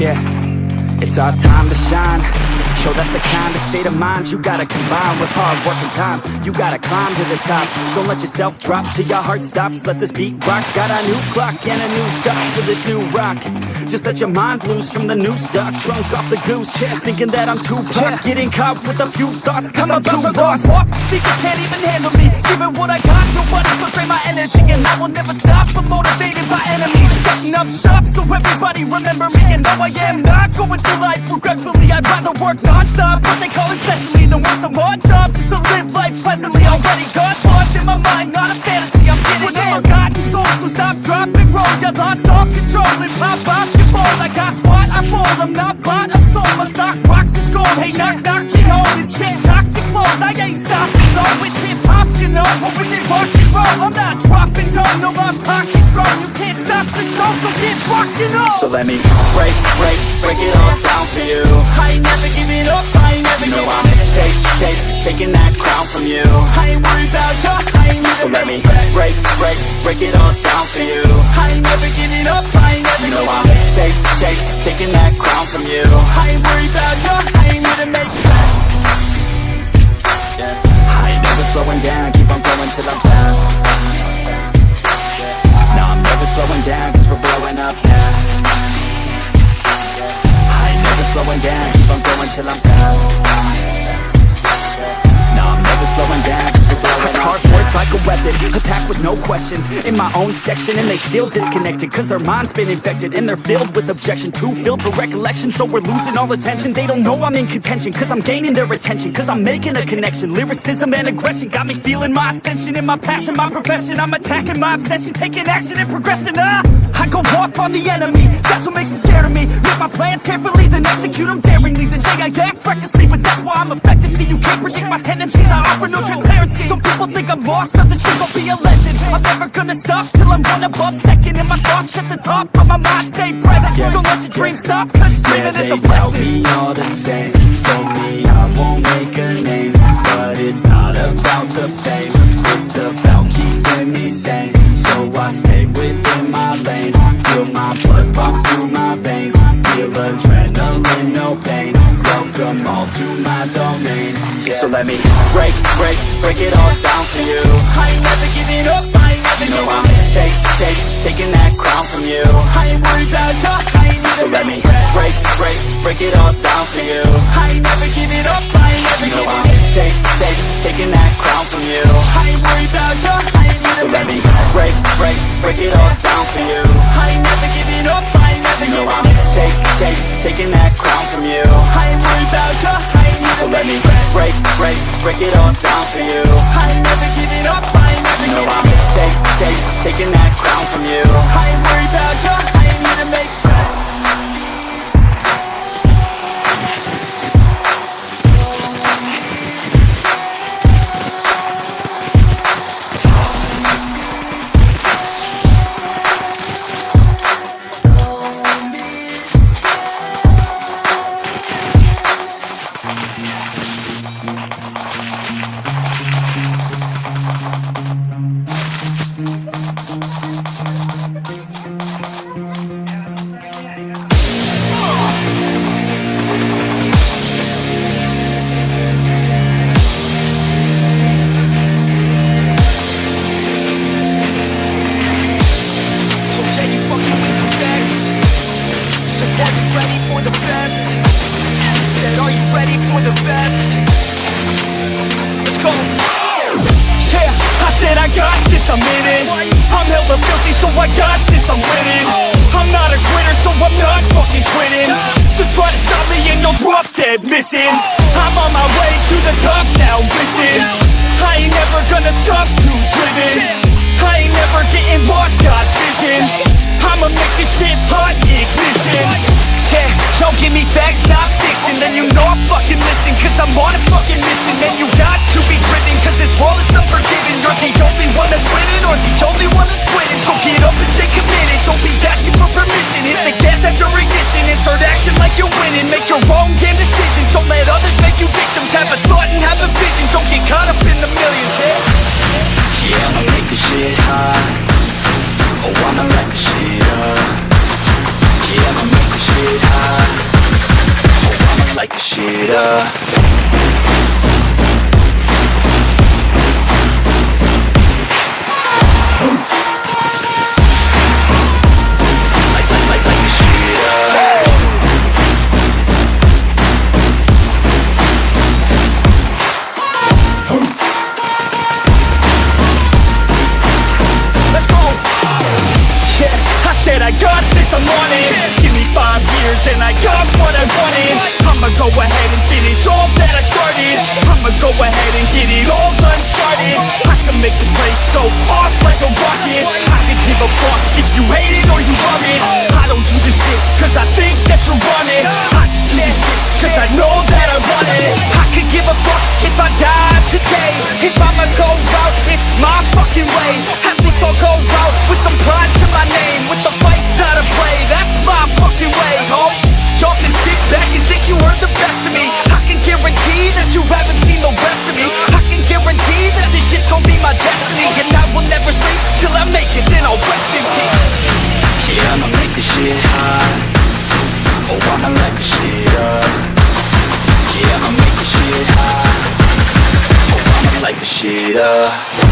Yeah, it's our time to shine Yo, that's the kind of state of mind you gotta combine with hard work and time. You gotta climb to the top. Don't let yourself drop till your heart stops. Let this beat rock. Got a new clock and a new stop for this new rock. Just let your mind loose from the new stuff Drunk off the goose, yeah, thinking that I'm too pop Getting caught with a few thoughts cause I'm, too lost off. Speakers can't even handle me. Giving what I got, nobody will drain my energy And I will never stop, I'm motivated by enemies Setting up shop. So everybody remember me And though I am. Not going through life regretfully. I'd rather work non-stop, what they call incessantly. Than work some odd job just to live life pleasantly. Already got lost in my mind, not a fantasy. I'm getting With a forgotten soul, so stop, drop, and roll. You lost all control and pop off your ball I got what I fall, I'm not bought, I'm sold. My stock rocks, it's gold, hey knock, knock, she It's shit, talk to close, I ain't stopping. Though It's hip-hop, you know, or is it rock and roll? I'm not dropping down, no so get rockin' on So let me break, break, break it all down for you. I ain't never giving up, I ain't never You know giving I'm take, take, taking that crown from you. I ain't worried about you, I ain't never So let me break, break, break it all down for you. I ain't never giving up, I ain't never You know I'm take, take, taking that crown from you. I ain't till I'm down. No, I'm never slowing down, Hard words like a weapon, attack with no questions. In my own section, and they still disconnected Cause their mind's been infected, and they're filled with objection. Too filled for recollection, so we're losing all attention. They don't know I'm in contention, cause I'm gaining their attention Cause I'm making a connection, lyricism and aggression Got me feeling my ascension in my passion, my profession. I'm attacking my obsession, taking action and progressing ah! I go off on the enemy, that's what makes them scared of me. Make my plans carefully, then execute them daringly. They say I act recklessly, but that's why I'm effective. See, you can't predict my tendencies, I offer no transparency. Some people think I'm lost, others think I'll be a legend. I'm never gonna stop till I'm one above second And my thoughts at the top, but my mind. Stay present. Don't let your dreams stop, cause dreaming Yeah, is a they tell me all the same. Told me I won't make a name But it's not about the fame. It's about my blood pump through my veins. Feel adrenaline, no pain. Welcome all to my domain. So let me break, break, break it all down for you. I ain't never giving up, I ain't never You know I'm take, take, taking that crown from you. I ain't worried about you, I ain't So let me break, break, break it all down for you. I ain't never giving up, I ain't never You know I'm take, take, taking that crown from you. I ain't worried about you, I ain't So let me break, break, break it all down for you. I ain't never up, I ain't never You know I'm take, take, taking that crown from you. I ain't worried about you, I ain't never So let me break, break, break it all down for you. I ain't never giving up, I ain't never You know I'm take, take, taking that crown from you. I ain't worried about you, I ain't to make this, I'm in it. I'm hella filthy, so I got this, I'm winning. I'm not a quitter, so I'm not fucking quitting. Just try to stop me and you'll drop dead missing. I'm on my way to the top now, listen. I ain't never gonna stop, too driven. I ain't never getting lost, got vision. I'ma make this shit hot, ignition. Yeah, y'all give me facts, in Make your own damn decisions. Don't let others make you victims. Have a thought and have a vision. Don't get caught up in the millions, yeah. Yeah, I'ma make this shit hot. Oh, I'ma light this shit up. Yeah, I'ma make this shit hot. Oh, I'ma light this shit up. I got this, I'm on it. Give me five years and I got what I wanted. I'ma go ahead and finish all that I started. I'ma go ahead and get it all uncharted Yeah.